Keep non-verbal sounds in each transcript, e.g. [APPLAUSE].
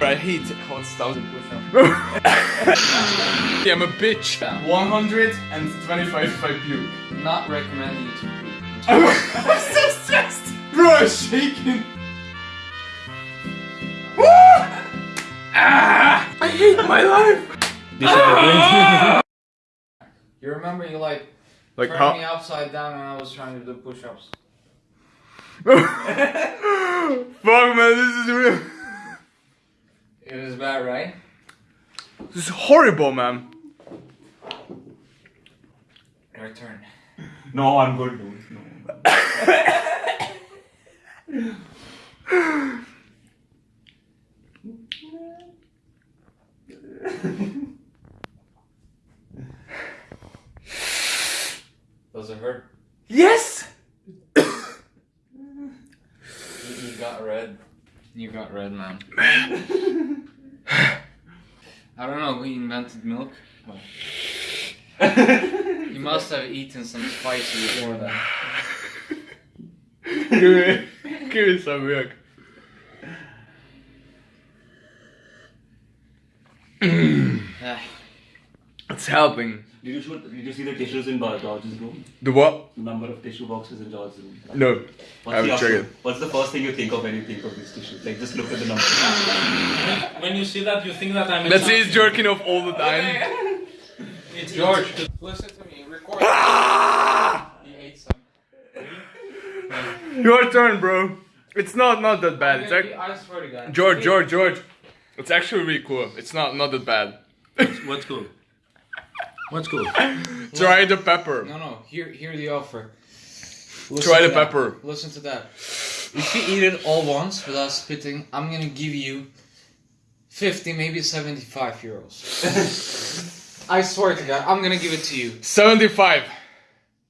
I hate hot thousand push-ups. yeah, I'm a bitch. 125 if I puke. Not recommending you to poop. I'm so stressed. Bro, I'm shaking. Woo! Ah! I hate my life. You remember you like Like turned me upside down and I was trying to do push-ups. [LAUGHS] Fuck man, this is real. It is bad, right? This is horrible, man. Your turn. No, I'm good, dude. No. Does it hurt? Yes. You, you got red. You got red, man. [LAUGHS] I don't know who invented milk. but [LAUGHS] you must have eaten some spicy before that. [LAUGHS] give me, give me some milk. [SIGHS] [SIGHS] Ah, It's helping. Did you shoot, Did you see the tissues in Geor- George's room? The what? The Number of tissue boxes in George's room. No. What's, I the will check it. What's the first thing you think of when you think of these tissues? Like just look at the number. When you see that, you think that I'm. a Let's say he's jerking off all the time. [LAUGHS] It's George, listen to me. Record. Ah! You ate some. Your turn, bro. It's not not that bad. It's ac- I swear to God. George, George, George. It's actually really cool. It's not not that bad. What's cool? What's cool? Try the pepper. No, no. Hear, hear the offer. Try the that. pepper. Listen to that. If you eat it all once without spitting, I'm gonna give you 50, maybe 75 euros. [LAUGHS] I swear to God, I'm gonna give it to you. 75.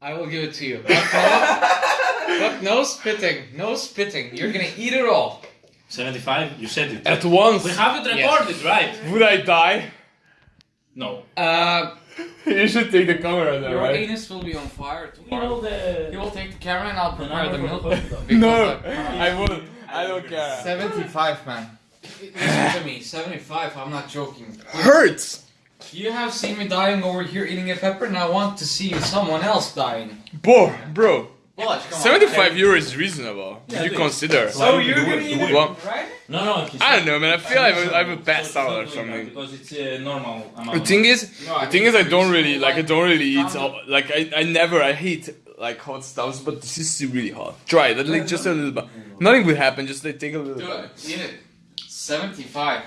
I will give it to you. But no, but no spitting. No spitting. You're gonna eat it all. 75? You said it. At once. We have it recorded, right? Would I die? No. Uh, [LAUGHS] You should take the camera there, your right? anus will be on fire You tomorrow. know the. You will take the camera and I'll prepare the milk. for the No, I- I won't. I don't care. 75, man. Listen to me, 75, I'm not joking. Hurts. You have seen me dying over here eating a pepper, and I want to see someone else dying. Bro, bro. Watch, come on. 75 euro is reasonable. Yeah, you dude. consider? So Why you're gonna eat it, it. Right? No, no. I don't know, man. I feel like I have a, I have a So bad he's style not or something. Because it's a normal amount. The thing is, No, I the thing is, I don't really like. I don't really eat. Calm Like I, I never. I hate like hot stuffs, but this is really hot. Try it. Like just a little bit. Nothing will happen. Just like take a little Do bit. Eat it. 75.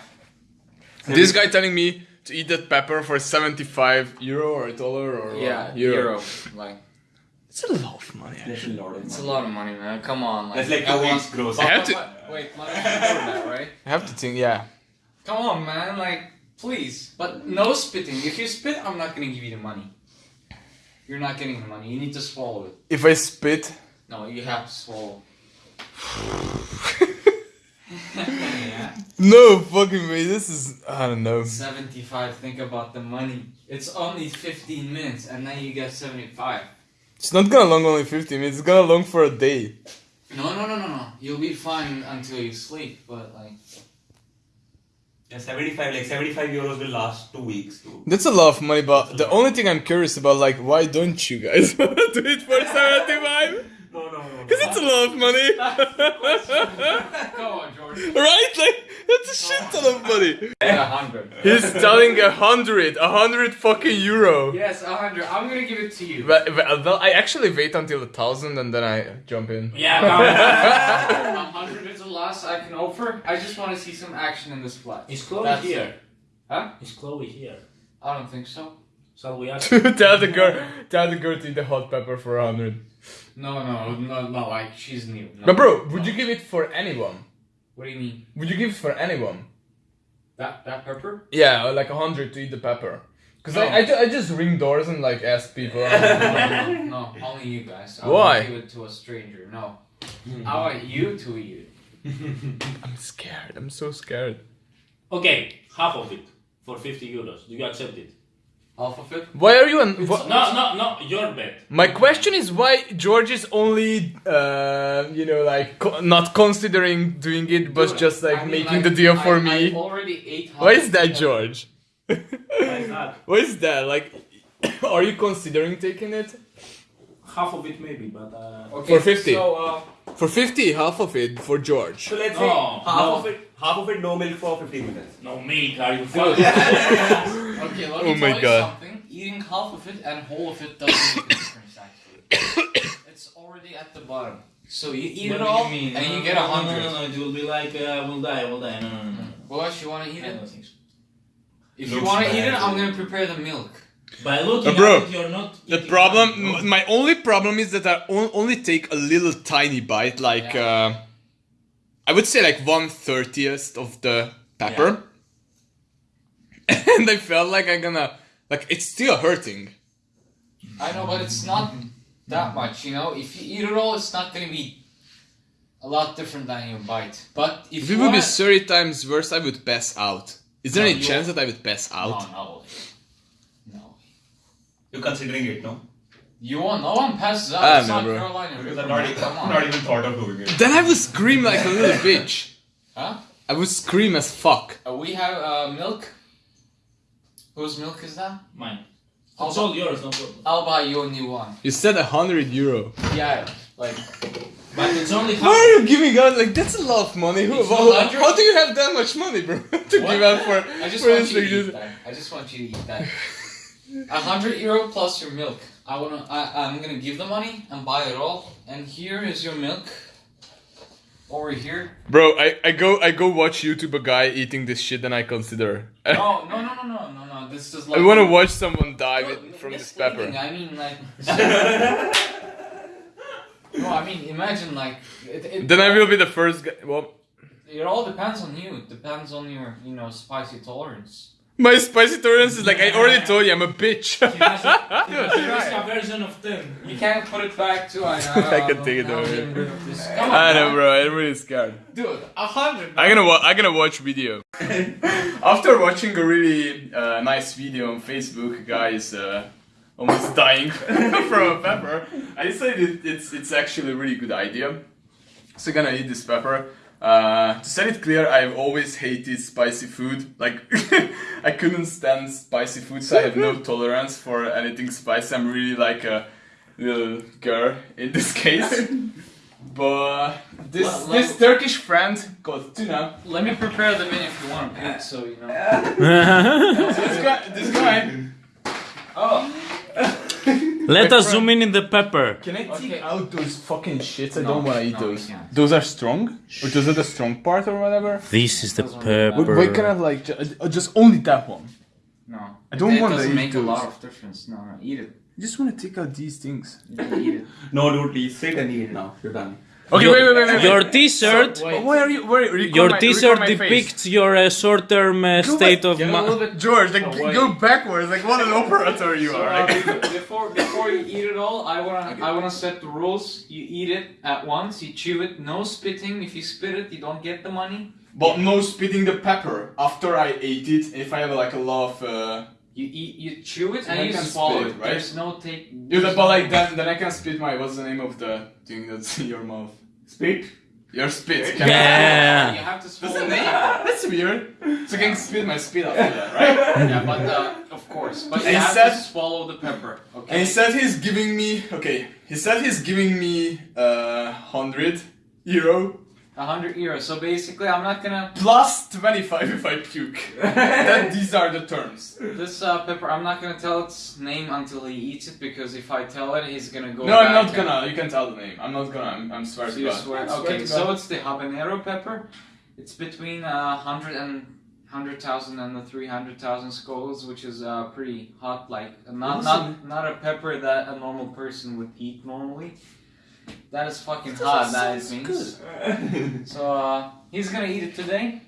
This guy telling me to eat that pepper for 75 euro or a dollar or Yeah, what? euro. Like, It's a lot of money. That's a lot of it's a money. lot of money, man. Come on. Like, That's like I two want- weeks gross. I have to. Wait, money before that, right? I have to think. Yeah. Come on, man. Like, please. But no spitting. If you spit, I'm not gonna give you the money. You're not getting the money. You need to swallow it. If I spit. No, you have to swallow. [LAUGHS] No fucking way. This is. I don't know. 75, think about the money. It's only 15 minutes and now you get 75. It's not gonna long only 50 minutes. It's gonna long for a day. No, no, no, no, no. You'll be fine until you sleep, but like. Yeah, 75, like 75 euros will last two weeks. Too. That's a lot of money, but the only thing I'm curious about, like, why don't you guys [LAUGHS] do it for [LAUGHS] 75? No, no, no. Because it's a lot of money. [LAUGHS] come on, George. right? Like, that's a shit ton of money. A hundred. He's telling a hundred, a hundred fucking euro. Yes, a hundred. I'm gonna give it to you. But, but- uh, well, I actually wait until a thousand and then I jump in. Yeah, come [LAUGHS] A hundred is the last I can offer. I just want to see some action in this flat. Is Chloe That's- here? Huh? Is Chloe here? I don't think so. Shall we ask? [LAUGHS] [LAUGHS] tell the girl, tell the girl to eat the hot pepper for a hundred. No, no, no, no. Like she's new. No. But bro, would you give it for anyone? What do you mean? Would you give it for anyone? That that pepper? Yeah, like a hundred to eat the pepper. Cause No. I, I, ju- I just ring doors and like ask people. No, [LAUGHS] no, no, only you guys. I Why? won't give it to a stranger. No. Hmm. I want you to eat it. [LAUGHS] I'm scared. I'm so scared. Okay, half of it for 50 euros. Do you accept it? Half of it. Why are you an? wha- No, no, no, your bet. My question is why George is only, uh, you know, like co- not considering doing it, but Dude, just like I mean, making like, the deal for I, me. I already ate. half Why is of that, it. George? Why is that? [LAUGHS] Why is that? Like, [COUGHS] are you considering taking it Half of it maybe, but uh, Okay, For 50. So, uh, for fifty? Half of it for George. So let's say No, half no. of it, half of it, no milk for 15 minutes. no milk. Are you [LAUGHS] Dude. fucking? Okay, let me Oh my tell you God. something. Eating half of it and whole of it doesn't make a [COUGHS] difference. Actually, it's already at the bottom. So you eat What it all you mean? and No, you no, get a no, hundred. No, no, no, it will be like uh, we'll die, we'll die. No, no, no, no. Well, you want to eat I it? don't think so. If you want to eat it, I'm gonna prepare the milk. By looking Uh, bro, at it, you're not. The problem, nothing. m- my only problem is that I only take a little tiny bite, like Yeah. uh, I would say like one thirtieth of the pepper, [LAUGHS] and I felt like I'm gonna like it's still hurting. I know, but it's not that much. You know, if you eat it all, it's not gonna be a lot different than your bite. But if If you it would be wanna, thirty times worse, I would pass out. Is there No, any you chance that I would pass out? no, no, no. You're considering it, no? You won't. No one passes out. I it's know, not bro. Carolina. Because Reaper, I'm not, even, Come on. not even thought of doing it. Then I would scream like a little [LAUGHS] bitch. Huh? I would scream as fuck. Uh, we have uh, milk. Whose milk is that? Mine. I'll, It's all yours, no problem. I'll buy you a new one. You said a hundred euro. Yeah, like But it's only. Why are you giving out like that's a lot of money? Who, It's how, how do you have that much money, bro? [LAUGHS] to What? give out for I just for want you to eat that. I just want you to eat that. A hundred euro plus your milk. I wanna. I, I'm gonna give the money and buy it all. And here is your milk. Over here. Bro, I, I go I go watch YouTube a guy eating this shit and I consider. [LAUGHS] No, no, no, no, no, no, no. This is like. I want to watch someone die No, with, from this pepper. I mean, like. [LAUGHS] no, I mean, imagine like. It, it, Then I will be the first guy. Well, It all depends on you. It depends on your, you know, spicy tolerance. My spicy tolerance is like I already told you I'm a bitch. He has a, he has a version of 10. You can't put it back to. I, [LAUGHS] I can take it over. Come on, I know, man. bro. I'm really scared. Dude, a hundred. I'm gonna wa- I'm gonna watch video. [LAUGHS] After watching a really uh, nice video on Facebook, a guy is uh, almost dying [LAUGHS] from a pepper. I decided it's it's actually a really good idea. So I'm gonna eat this pepper. Uh, to set it clear, I've always hated spicy food. Like [LAUGHS] I couldn't stand spicy food, so I have no tolerance for anything spicy. I'm really like a little girl in this [LAUGHS] case. But this Well, this well- Turkish friend called Tuna. Let me prepare the menu if you want to put so you know. [LAUGHS] This guy, this guy. Let us zoom in in the pepper. Can I take Okay. out those fucking shits? I No, don't want to eat no, those. Those are strong, or those are the strong part, or whatever. This is the Doesn't Why, pepper. why can I have like ju- uh, just only that one? no. I don't it want to doesn't eat make those. a lot of difference. No, no, eat it. I just want to take out these things. Eat it. No, dude, please sit and eat it now. You're done. Okay, Your- wait, wait, wait, wait. Your t-shirt, So, wait. Why are you? Why, record your my, t-shirt record face. depicts your uh, short-term uh, state of Get a little mind. bit. George, like Oh, go backwards. Like what an operator you So, are. uh, before before you eat it all, I wanna I wanna set the rules. You eat it at once. You chew it. No spitting. If you spit it, you don't get the money. But no spitting the pepper after I ate it. If I have like a lot of. You eat. You chew it So and you can swallow spit it. it, right? There's no take. yeah, there's but no- like then, then I can spit my. What's the name of the thing that's in your mouth? Spit. Your spit. Can I- Yeah. You have to That's swallow the the name. That's weird. So I can spit my spit after that, right? [LAUGHS] Yeah, but uh, of course. But you And have said- to swallow the pepper. Okay. And Okay. he said he's giving me okay. He said he's giving me uh hundred euro A hundred euros. So basically, I'm not gonna. plus twenty five if I puke. that [LAUGHS] these are the terms. This uh, pepper, I'm not gonna tell its name until he eats it because if I tell it, he's gonna go. No, I'm not and- gonna. You can tell the name. I'm not gonna. I'm, I'm swear So to you God. swear? Swear Okay, to so God. it's the habanero pepper. It's between uh, hundred and hundred thousand and the three hundred thousand Scovilles, which is uh, pretty hot. Like not not not a pepper that a normal person would eat normally. That is fucking hot. That is means. [LAUGHS] So uh, he's gonna eat it today.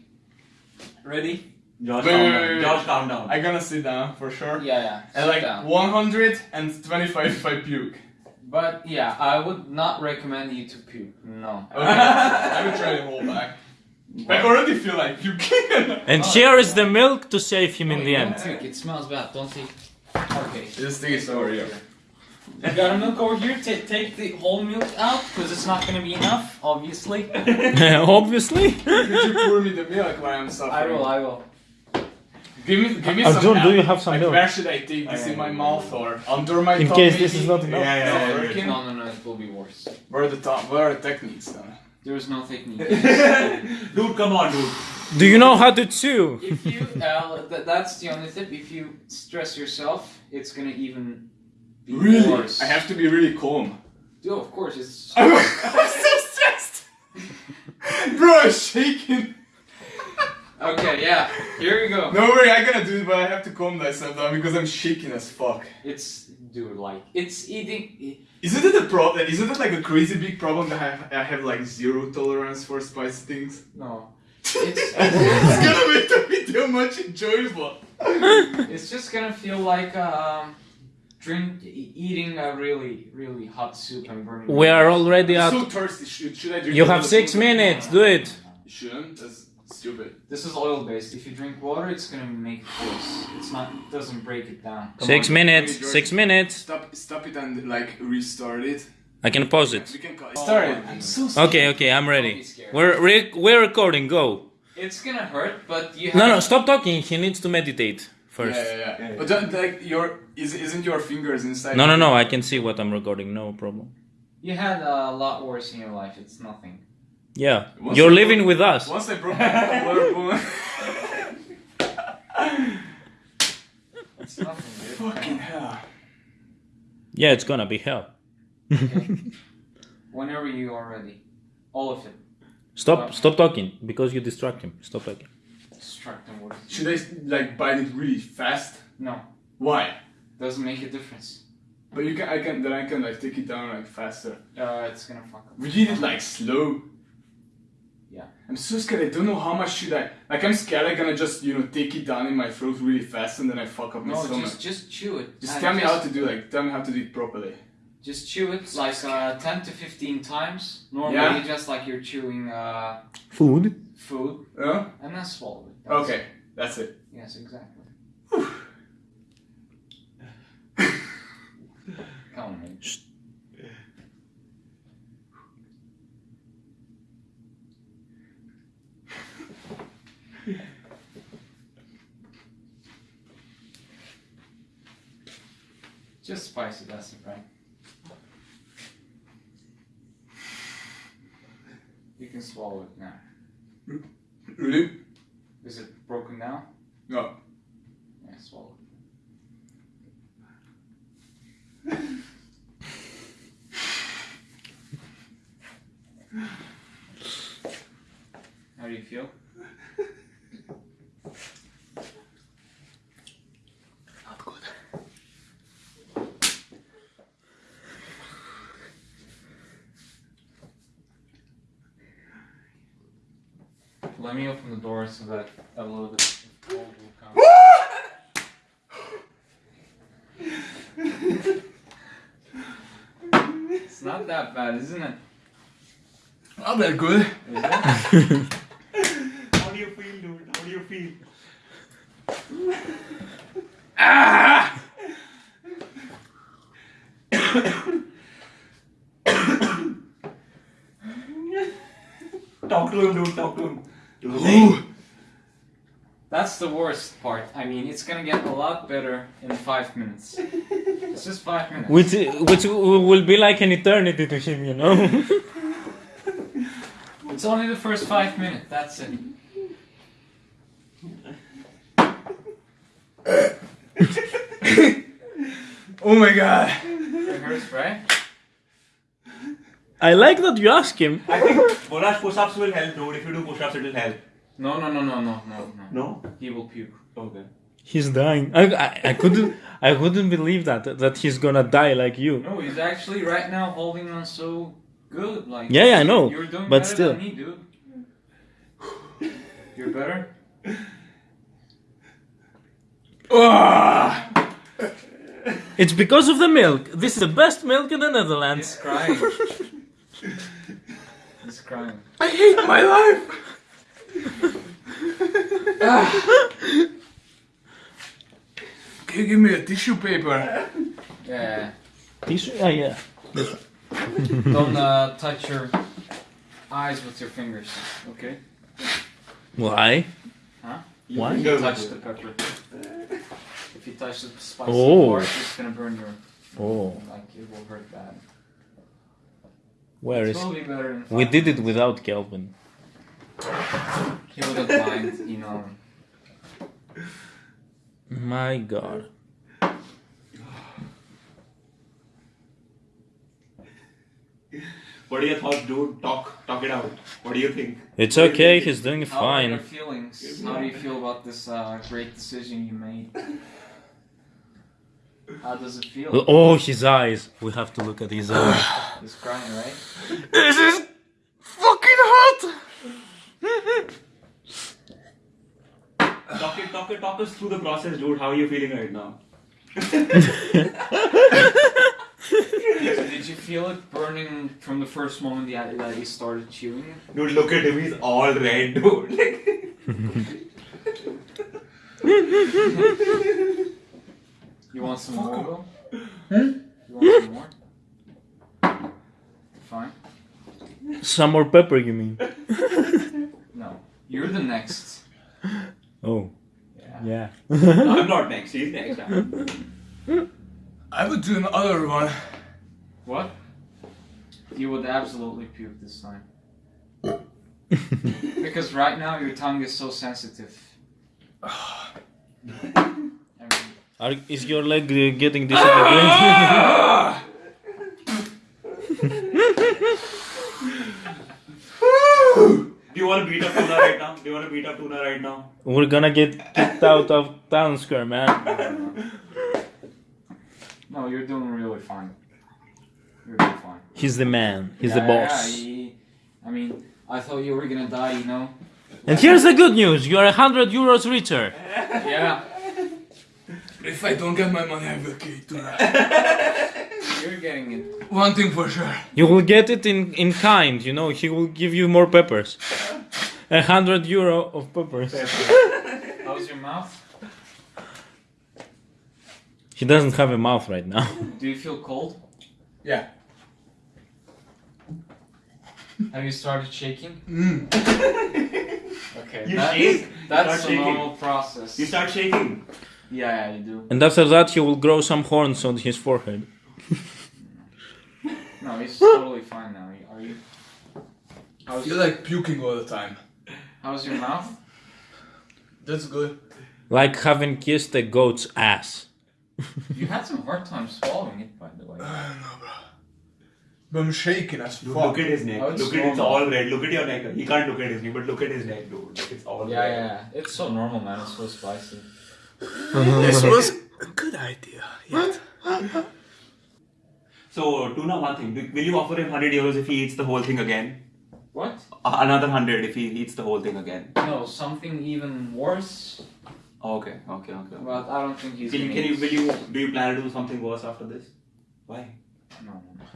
Ready? Josh, Wait, calm wait, down. wait, wait. Josh, calm down. I'm gonna sit down for sure. Yeah, yeah. And sit like down. 125 if I puke. But yeah, I would not recommend you to puke. No. Okay. [LAUGHS] I will try to hold back. I already feel like puking. [LAUGHS] And here is the milk to save him in the end. take, It smells bad. Don't take. Okay. This thing is over here. You got a milk over here. Ta take the whole milk out because it's not gonna be enough, obviously. [LAUGHS] [LAUGHS] Obviously. Could you pour me the milk while I'm suffering? I will. I will. Give me, give me Arjun, some. do you have some like, milk? Where should I take this in my mouth or under my In tongue? case this is not enough. Yeah, yeah, Not yeah, yeah. working? No, no, no. It will be worse. Where are the top? Where are the techniques then? There is no technique. [LAUGHS] Dude, come on, dude. Do you know how to chew? if you, uh, th- that's the only tip. If you stress yourself, it's gonna even be Really? worse. I have to be really calm. Dude, of course, it's. [LAUGHS] I'm, I'm so stressed. [LAUGHS] Bro, I'm shaking. Okay, yeah. Here we go. No worry, I'm gonna do it, but I have to calm myself down because I'm shaking as fuck. It's dude, like it's eating. Isn't it a problem? Isn't it like a crazy big problem that I have, I have like zero tolerance for spicy things? No, [LAUGHS] it's it's gonna make the video much enjoyable. it's just gonna feel like um, drink e- eating a really really hot soup and burning. We are already I'm at. so thirsty. Should, should I drink? You have six food? minutes. Do it. You shouldn't. That's stupid. This is oil based. If you drink water, it's gonna make it worse. It's not. It doesn't break it down. Come Six on, minutes. George. Six minutes. Stop, stop it and like restart it. I can pause it. We can call it. Start it. Oh, I'm so scared. Okay, okay, I'm ready. We're re- we're recording. Go. It's gonna hurt, but you. No, no, stop talking. He needs to meditate first. Yeah, yeah, yeah. Yeah, yeah. But don't, like your is isn't your fingers inside? No, no, no. I can see what I'm recording. No problem. You had a lot worse in your life. It's nothing. Yeah, Once you're I living broke- with us. Once I broke my [LAUGHS] collarbone. It's nothing, dude. Fucking hell. Yeah, it's gonna be hell. okay. Whenever you are ready, all of it. Stop, stop talking because you distract him. Stop talking. Work. Should I like bite it really fast? No, Why? doesn't make a difference. But you can, I can, then I can like take it down like faster. Uh, it's gonna fuck up. We did it like slow. Yeah. I'm so scared. I don't know how much should I. Like I'm scared. I'm gonna just you know take it down in my throat really fast and then I fuck up my No, stomach. just just chew it. Just And tell me how to do like tell me how to do it properly. Just chew it like uh, ten to fifteen times. Normally, Yeah. just like you're chewing uh, Food. food, Yeah? and then swallow it. That's- Okay, that's it. Yes, exactly. [SIGHS] Come on, man. Just spicy, that's it, right? You can swallow it now. Really? Is it broken down? No. Yeah, swallow it. How do you feel? Not good. Let me open the door so that a little bit of cold will come. it's not that bad, isn't it? Not that good. Is it? [LAUGHS] How do you feel, dude? How do you feel? Ah! [COUGHS] Talk to him, dude. Talk to him. Ooh. That's the worst part. I mean, it's gonna get a lot better in five minutes. It's just five minutes. Which which will be like an eternity to him, you know. [LAUGHS] It's only the first five minutes, that's it. [LAUGHS] Oh my god. It hurts, right? I like that you ask him. I think Volage push-ups will help, dude. If you do push-ups, it will help. No, no, no, no, no, no, no. No? He will puke. Okay. He's dying. I, I, I couldn't I couldn't believe that that he's gonna die like you. No, he's actually right now holding on so good. Like Yeah, yeah, I know, You're doing but better still. than me, dude. You're better. Ah! It's because of the milk. This is the best milk in the He's Netherlands. crying. [LAUGHS] he's crying. I hate my life. [SIGHS] can you give me a tissue paper? Yeah. Tissue? Ah, yeah. Don't uh, touch your eyes with your fingers. Okay. Why? Your Why? fingers touch the good. pepper. If you touch the spicy Oh. part, it's gonna burn your. Oh, Like it will hurt bad. Where It is? will be better in We did it without Kelvin. He wouldn't mind, you know. My God. What do you thoughts, dude? Talk, talk it out. What do you think? It's What do okay. think? He's doing How are your fine. feelings? How do you feel about this uh, great decision you made? How does it feel? Oh, his eyes. We have to look at his [SIGHS] eyes. He's crying, right? this is fucking hot. Talk it, talk it, talk us through the process, dude. How are you feeling right now? Did you feel it burning from the first moment that that you started chewing it? Dude, look at him. He's all red, dude. [LAUGHS] [LAUGHS] You want some more? Will? You want some more? Fine. Some more pepper, you mean? [LAUGHS] No. You're the next. Oh, Yeah. yeah. I'm [LAUGHS] not next. He's next. I would do another one. What? You would absolutely puke this time. [LAUGHS] because right now your tongue is so sensitive. I mean, Are, is your leg uh, getting disintegrated? Do you want to beat up Tuna right now? Do you want to beat up Tuna right now? We're gonna get kicked out of town square, man. no, you're doing really fine. You're doing fine. He's the man. He's Yeah, the boss. Yeah, he- I mean, I thought you were gonna die, you know? And here's the good news: you are a hundred euros richer. Yeah. If I don't get my money, I will kill it tonight. [LAUGHS] You're getting it. One thing for sure. You will get it in in kind. You know, he will give you more peppers. A hundred euro of peppers. How's your mouth? He doesn't have a mouth right now. [LAUGHS] Do you feel cold? Yeah. Have you started shaking? Mm. Okay. You that- shake? That's a shaking. normal process. You start shaking. Yeah, yeah, you do. And after that, he will grow some horns on his forehead. [LAUGHS] No, he's totally fine now. Are you? I How's, feel like puking all the time. how's your mouth? That's good. Like having kissed a goat's ass. [LAUGHS] You had some hard time swallowing it, by the way. I don't know, bro. But I'm shaking as Dude, fuck. look at his neck. Oh, it's look at it's all red. Look at your neck. He can't look at his neck, but look at his neck, dude. It's all Yeah, red. yeah, it's so normal, man. It's so spicy. This was a good idea. Yet. So, Tuna, one thing. Will you offer him 100 euros if he eats the whole thing again? What? Uh, Another 100 if he eats the whole thing again. No, something even worse. Oh, okay, okay, okay. But I don't think he's. Can you, can you, will you, do you plan to do something worse after this? Why? No, no, no. [LAUGHS]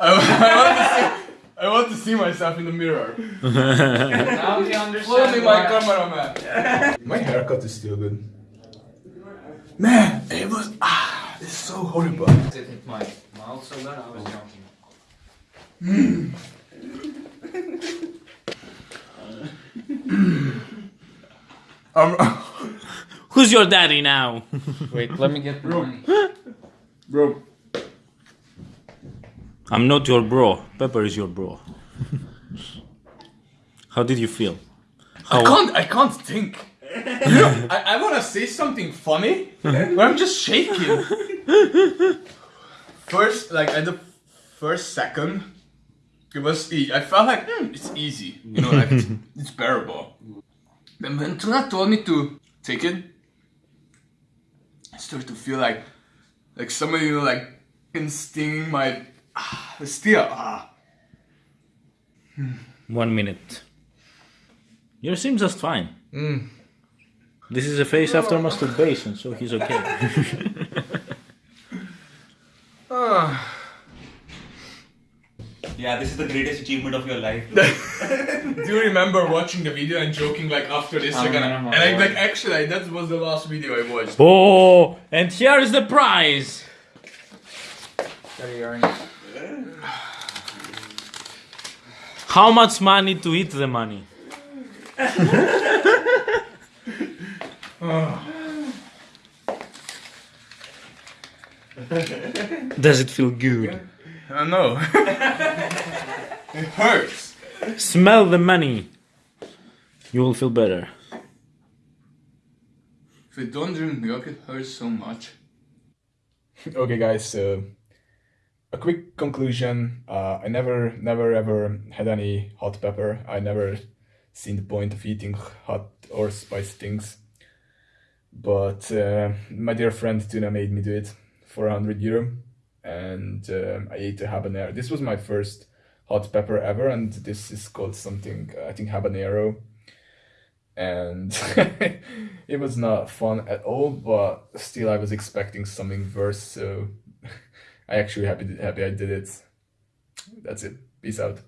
[LAUGHS] I, I, want to see, I want to see myself in the mirror. [LAUGHS] Now you understand. Follow me, my why- cameraman. My haircut is still good. Man, it was ah, it's so horrible. It hit my mouth so bad. I was jumping. [LAUGHS] Um, [LAUGHS] Who's your daddy now? Wait, let me get the money. bro, I'm not your bro. Pepper is your bro. How did you feel? I can't, I can't think. You know, I, I want to say something funny, but I'm just shaking. First, like at the first second, it was. E- I felt like hmm, it's easy. You know, like it's, [LAUGHS] it's bearable. Then when Tuna told me to take it, I started to feel like, like somebody, you know, like instinct my [SIGHS] still ah. One minute. You seem just fine. Mm. This is a face after masturbation, so he's okay. [LAUGHS] Ah. Yeah, this is the greatest achievement of your life. [LAUGHS] Do you remember watching the video and joking like after this I'm again? gonna And I, watch. like actually that was the last video I watched. Oh, and here is the prize. Sorry, Arnie. How much money to eat the money? [LAUGHS] Does it feel good? I know. [LAUGHS] it hurts. Smell the money. You will feel better. If you don't drink milk, it hurts so much. okay, guys. So, a quick conclusion. Uh, I never, never, ever had any hot pepper. I never seen the point of eating hot or spicy things. But uh, my dear friend Tuna made me do it for 100 euro, and um, I ate a habanero. This was my first hot pepper ever, and this is called something I think habanero and [LAUGHS] it was not fun at all but still i was expecting something worse so i actually happy happy i did it. That's it. Peace out